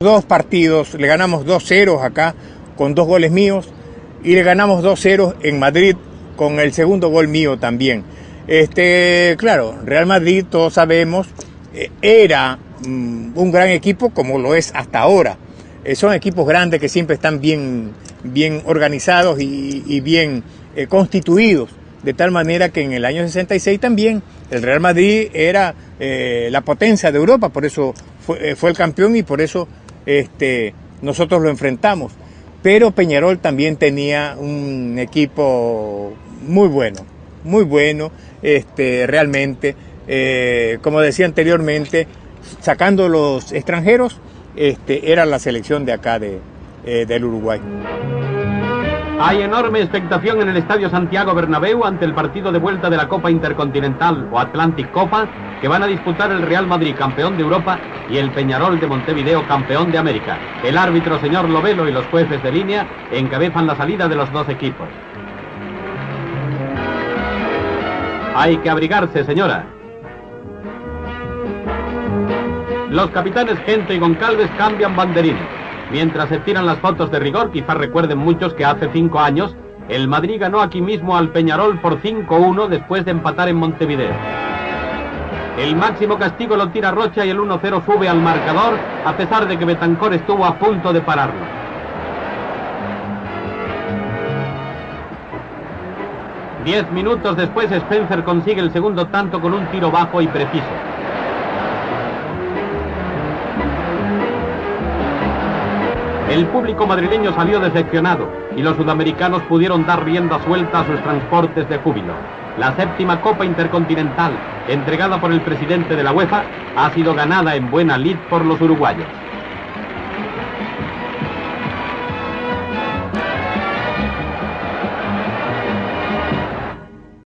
Dos partidos, le ganamos 2-0 acá con dos goles míos y le ganamos 2-0 en Madrid con el segundo gol mío también. Este, claro, Real Madrid, todos sabemos, eh, era mm, un gran equipo como lo es hasta ahora. Eh, son equipos grandes que siempre están bien, bien organizados y, bien eh, constituidos, de tal manera que en el año 66 también el Real Madrid era la potencia de Europa, por eso fue, fue el campeón y por eso este, nosotros lo enfrentamos. Pero Peñarol también tenía un equipo muy bueno, muy bueno, este, realmente. Eh, como decía anteriormente, sacando los extranjeros, este, era la selección de acá de, eh, del Uruguay. Hay enorme expectación en el Estadio Santiago Bernabéu ante el partido de vuelta de la Copa Intercontinental o Atlantic Copa que van a disputar el Real Madrid, campeón de Europa, y el Peñarol de Montevideo, campeón de América. El árbitro señor Lovelo y los jueces de línea encabezan la salida de los dos equipos. Hay que abrigarse, señora. Los capitanes Gente y Goncalves cambian banderines. Mientras se tiran las fotos de rigor, quizás recuerden muchos que hace cinco años el Madrid ganó aquí mismo al Peñarol por 5-1 después de empatar en Montevideo. El máximo castigo lo tira Rocha y el 1-0 sube al marcador, a pesar de que Betancor estuvo a punto de pararlo. Diez minutos después Spencer consigue el segundo tanto con un tiro bajo y preciso. El público madrileño salió decepcionado y los sudamericanos pudieron dar rienda suelta a sus transportes de júbilo. La séptima Copa Intercontinental, entregada por el presidente de la UEFA, ha sido ganada en buena lid por los uruguayos.